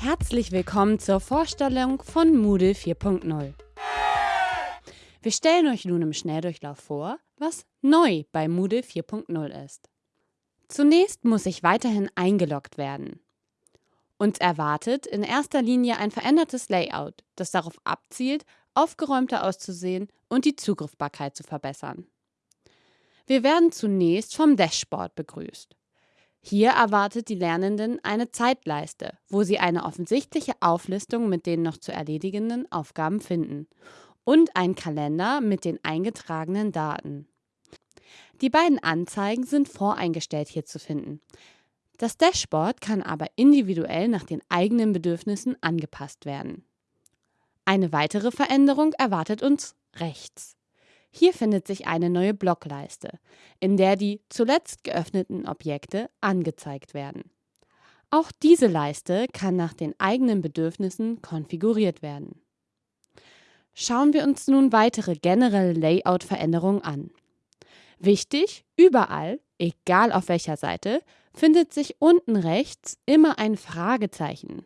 Herzlich willkommen zur Vorstellung von Moodle 4.0. Wir stellen euch nun im Schnelldurchlauf vor, was neu bei Moodle 4.0 ist. Zunächst muss ich weiterhin eingeloggt werden. Uns erwartet in erster Linie ein verändertes Layout, das darauf abzielt, aufgeräumter auszusehen und die Zugriffbarkeit zu verbessern. Wir werden zunächst vom Dashboard begrüßt. Hier erwartet die Lernenden eine Zeitleiste, wo sie eine offensichtliche Auflistung mit den noch zu erledigenden Aufgaben finden und einen Kalender mit den eingetragenen Daten. Die beiden Anzeigen sind voreingestellt hier zu finden. Das Dashboard kann aber individuell nach den eigenen Bedürfnissen angepasst werden. Eine weitere Veränderung erwartet uns rechts. Hier findet sich eine neue Blockleiste, in der die zuletzt geöffneten Objekte angezeigt werden. Auch diese Leiste kann nach den eigenen Bedürfnissen konfiguriert werden. Schauen wir uns nun weitere generelle Layout-Veränderungen an. Wichtig, überall, egal auf welcher Seite, findet sich unten rechts immer ein Fragezeichen,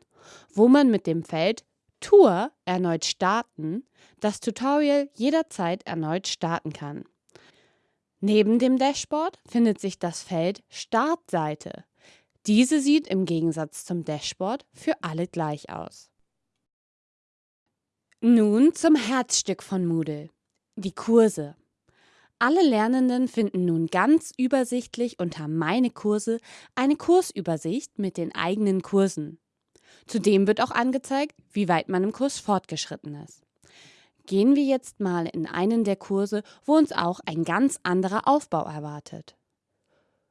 wo man mit dem Feld Tour erneut starten das Tutorial jederzeit erneut starten kann. Neben dem Dashboard findet sich das Feld Startseite. Diese sieht im Gegensatz zum Dashboard für alle gleich aus. Nun zum Herzstück von Moodle, die Kurse. Alle Lernenden finden nun ganz übersichtlich unter Meine Kurse eine Kursübersicht mit den eigenen Kursen. Zudem wird auch angezeigt, wie weit man im Kurs fortgeschritten ist. Gehen wir jetzt mal in einen der Kurse, wo uns auch ein ganz anderer Aufbau erwartet.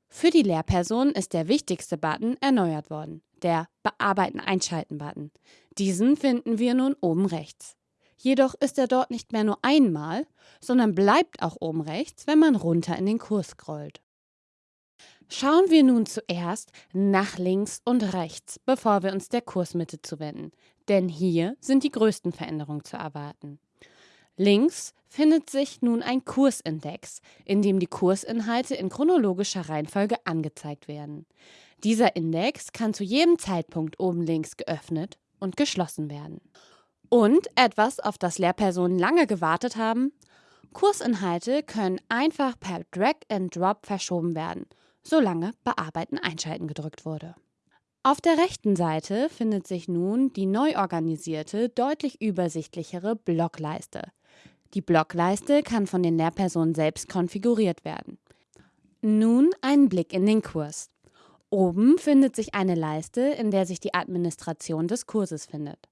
Für die Lehrperson ist der wichtigste Button erneuert worden, der Bearbeiten einschalten Button. Diesen finden wir nun oben rechts. Jedoch ist er dort nicht mehr nur einmal, sondern bleibt auch oben rechts, wenn man runter in den Kurs scrollt. Schauen wir nun zuerst nach links und rechts, bevor wir uns der Kursmitte zuwenden, denn hier sind die größten Veränderungen zu erwarten. Links findet sich nun ein Kursindex, in dem die Kursinhalte in chronologischer Reihenfolge angezeigt werden. Dieser Index kann zu jedem Zeitpunkt oben links geöffnet und geschlossen werden. Und etwas, auf das Lehrpersonen lange gewartet haben, Kursinhalte können einfach per Drag and Drop verschoben werden solange Bearbeiten einschalten gedrückt wurde. Auf der rechten Seite findet sich nun die neu organisierte, deutlich übersichtlichere Blockleiste. Die Blockleiste kann von den Lehrpersonen selbst konfiguriert werden. Nun ein Blick in den Kurs. Oben findet sich eine Leiste, in der sich die Administration des Kurses findet.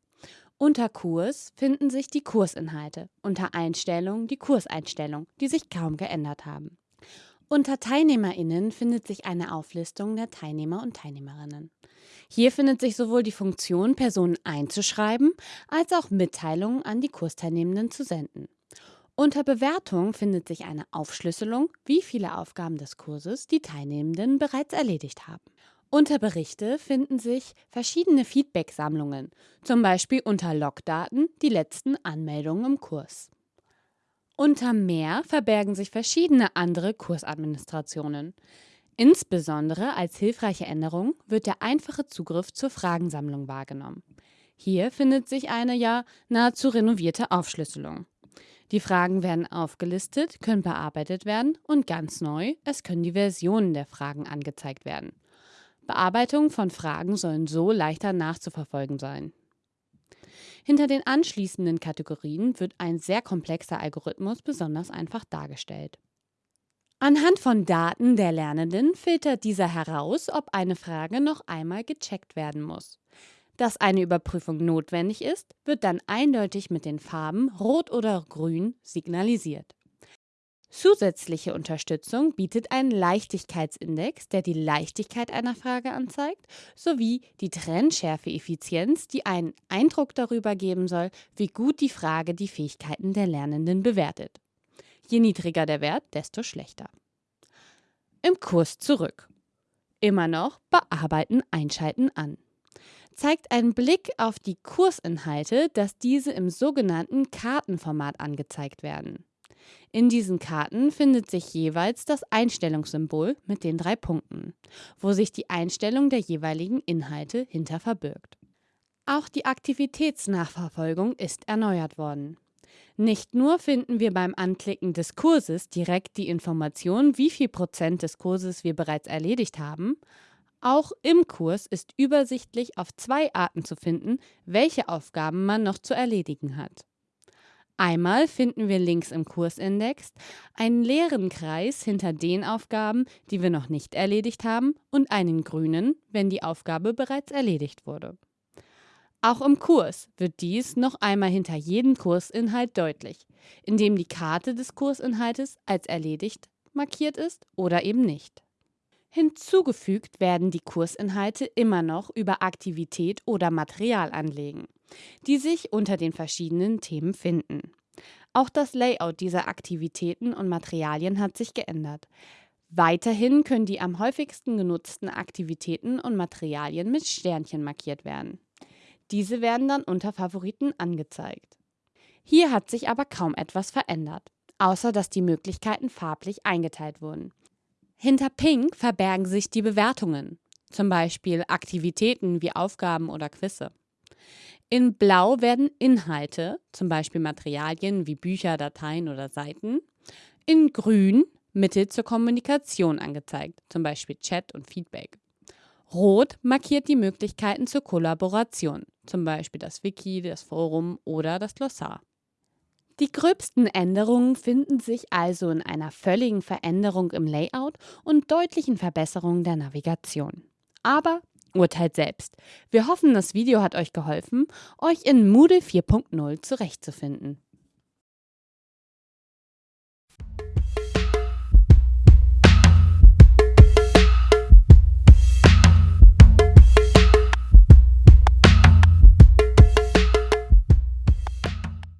Unter Kurs finden sich die Kursinhalte, unter Einstellungen die Kurseinstellungen, die sich kaum geändert haben. Unter TeilnehmerInnen findet sich eine Auflistung der Teilnehmer und Teilnehmerinnen. Hier findet sich sowohl die Funktion, Personen einzuschreiben, als auch Mitteilungen an die Kursteilnehmenden zu senden. Unter Bewertung findet sich eine Aufschlüsselung, wie viele Aufgaben des Kurses die Teilnehmenden bereits erledigt haben. Unter Berichte finden sich verschiedene Feedback-Sammlungen, zum Beispiel unter Logdaten die letzten Anmeldungen im Kurs. Unter Mehr verbergen sich verschiedene andere Kursadministrationen. Insbesondere als hilfreiche Änderung wird der einfache Zugriff zur Fragensammlung wahrgenommen. Hier findet sich eine ja nahezu renovierte Aufschlüsselung. Die Fragen werden aufgelistet, können bearbeitet werden und ganz neu, es können die Versionen der Fragen angezeigt werden. Bearbeitung von Fragen sollen so leichter nachzuverfolgen sein. Hinter den anschließenden Kategorien wird ein sehr komplexer Algorithmus besonders einfach dargestellt. Anhand von Daten der Lernenden filtert dieser heraus, ob eine Frage noch einmal gecheckt werden muss. Dass eine Überprüfung notwendig ist, wird dann eindeutig mit den Farben Rot oder Grün signalisiert. Zusätzliche Unterstützung bietet ein Leichtigkeitsindex, der die Leichtigkeit einer Frage anzeigt, sowie die Trennschärfe-Effizienz, die einen Eindruck darüber geben soll, wie gut die Frage die Fähigkeiten der Lernenden bewertet. Je niedriger der Wert, desto schlechter. Im Kurs zurück. Immer noch Bearbeiten, Einschalten an. Zeigt ein Blick auf die Kursinhalte, dass diese im sogenannten Kartenformat angezeigt werden. In diesen Karten findet sich jeweils das Einstellungssymbol mit den drei Punkten, wo sich die Einstellung der jeweiligen Inhalte hinter verbirgt. Auch die Aktivitätsnachverfolgung ist erneuert worden. Nicht nur finden wir beim Anklicken des Kurses direkt die Information, wie viel Prozent des Kurses wir bereits erledigt haben, auch im Kurs ist übersichtlich auf zwei Arten zu finden, welche Aufgaben man noch zu erledigen hat. Einmal finden wir links im Kursindex einen leeren Kreis hinter den Aufgaben, die wir noch nicht erledigt haben, und einen grünen, wenn die Aufgabe bereits erledigt wurde. Auch im Kurs wird dies noch einmal hinter jedem Kursinhalt deutlich, indem die Karte des Kursinhaltes als erledigt markiert ist oder eben nicht. Hinzugefügt werden die Kursinhalte immer noch über Aktivität oder Material anlegen, die sich unter den verschiedenen Themen finden. Auch das Layout dieser Aktivitäten und Materialien hat sich geändert. Weiterhin können die am häufigsten genutzten Aktivitäten und Materialien mit Sternchen markiert werden. Diese werden dann unter Favoriten angezeigt. Hier hat sich aber kaum etwas verändert, außer dass die Möglichkeiten farblich eingeteilt wurden. Hinter Pink verbergen sich die Bewertungen, zum Beispiel Aktivitäten wie Aufgaben oder Quizze. In Blau werden Inhalte, zum Beispiel Materialien wie Bücher, Dateien oder Seiten. In Grün Mittel zur Kommunikation angezeigt, zum Beispiel Chat und Feedback. Rot markiert die Möglichkeiten zur Kollaboration, zum Beispiel das Wiki, das Forum oder das Glossar. Die gröbsten Änderungen finden sich also in einer völligen Veränderung im Layout und deutlichen Verbesserungen der Navigation. Aber urteilt selbst. Wir hoffen, das Video hat euch geholfen, euch in Moodle 4.0 zurechtzufinden.